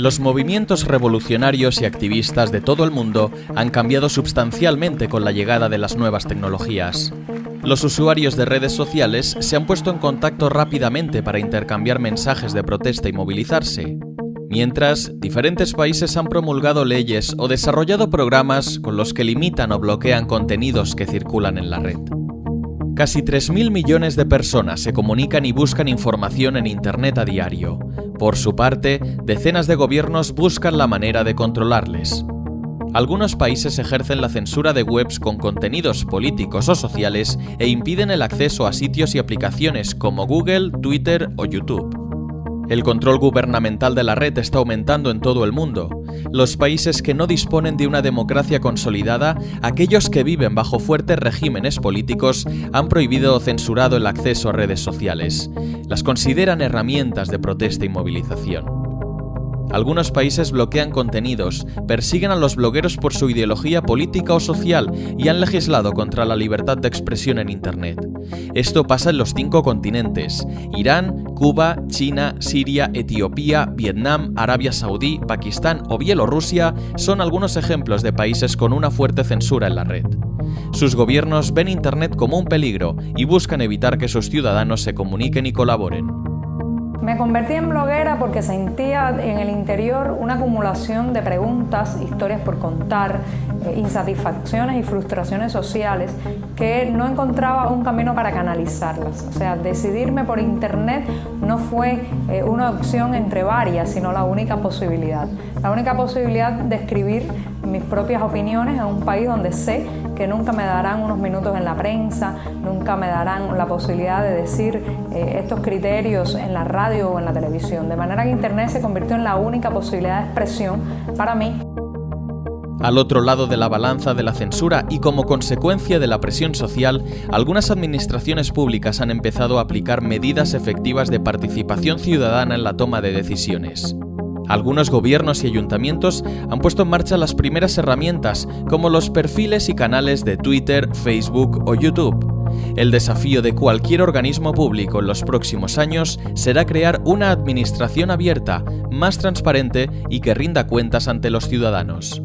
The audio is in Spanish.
Los movimientos revolucionarios y activistas de todo el mundo han cambiado sustancialmente con la llegada de las nuevas tecnologías. Los usuarios de redes sociales se han puesto en contacto rápidamente para intercambiar mensajes de protesta y movilizarse. Mientras, diferentes países han promulgado leyes o desarrollado programas con los que limitan o bloquean contenidos que circulan en la red. Casi 3.000 millones de personas se comunican y buscan información en Internet a diario. Por su parte, decenas de gobiernos buscan la manera de controlarles. Algunos países ejercen la censura de webs con contenidos políticos o sociales e impiden el acceso a sitios y aplicaciones como Google, Twitter o YouTube. El control gubernamental de la red está aumentando en todo el mundo. Los países que no disponen de una democracia consolidada, aquellos que viven bajo fuertes regímenes políticos, han prohibido o censurado el acceso a redes sociales. Las consideran herramientas de protesta y movilización. Algunos países bloquean contenidos, persiguen a los blogueros por su ideología política o social y han legislado contra la libertad de expresión en Internet. Esto pasa en los cinco continentes. Irán, Cuba, China, Siria, Etiopía, Vietnam, Arabia Saudí, Pakistán o Bielorrusia son algunos ejemplos de países con una fuerte censura en la red. Sus gobiernos ven Internet como un peligro y buscan evitar que sus ciudadanos se comuniquen y colaboren. Me convertí en bloguera porque sentía en el interior una acumulación de preguntas, historias por contar, eh, insatisfacciones y frustraciones sociales que no encontraba un camino para canalizarlas. O sea, decidirme por internet no fue eh, una opción entre varias, sino la única posibilidad. La única posibilidad de escribir mis propias opiniones en un país donde sé que nunca me darán unos minutos en la prensa, nunca me darán la posibilidad de decir eh, estos criterios en la radio o en la televisión. De manera que Internet se convirtió en la única posibilidad de expresión para mí. Al otro lado de la balanza de la censura y como consecuencia de la presión social, algunas administraciones públicas han empezado a aplicar medidas efectivas de participación ciudadana en la toma de decisiones. Algunos gobiernos y ayuntamientos han puesto en marcha las primeras herramientas, como los perfiles y canales de Twitter, Facebook o YouTube. El desafío de cualquier organismo público en los próximos años será crear una administración abierta, más transparente y que rinda cuentas ante los ciudadanos.